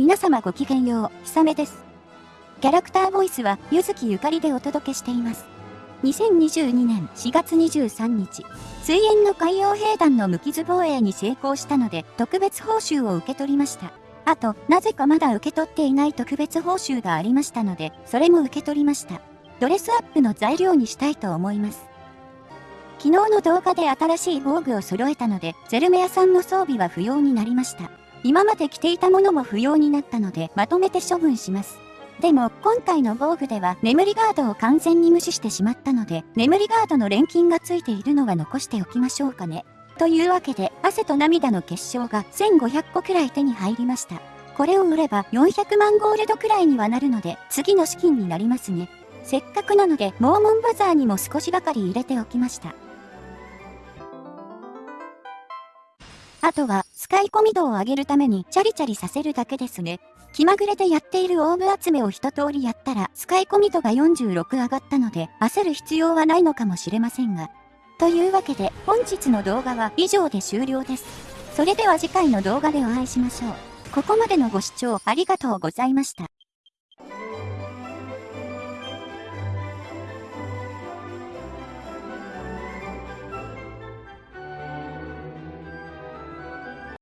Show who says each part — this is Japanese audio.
Speaker 1: 皆様ごきげんよう、ひさめです。キャラクターボイスは、ゆずきゆかりでお届けしています。2022年4月23日、水煙の海洋兵団の無傷防衛に成功したので、特別報酬を受け取りました。あと、なぜかまだ受け取っていない特別報酬がありましたので、それも受け取りました。ドレスアップの材料にしたいと思います。昨日の動画で新しい防具を揃えたので、ゼルメアさんの装備は不要になりました。今まで着ていたものも不要になったので、まとめて処分します。でも、今回の防具では、眠りガードを完全に無視してしまったので、眠りガードの錬金がついているのは残しておきましょうかね。というわけで、汗と涙の結晶が1500個くらい手に入りました。これを売れば400万ゴールドくらいにはなるので、次の資金になりますね。せっかくなので、モーモンバザーにも少しばかり入れておきました。あとは、使い込み度を上げるためにチャリチャリさせるだけですね。気まぐれでやっているオーブ集めを一通りやったら、使い込み度が46上がったので、焦る必要はないのかもしれませんが。というわけで、本日の動画は以上で終了です。それでは次回の動画でお会いしましょう。ここまでのご視聴ありがとうございました。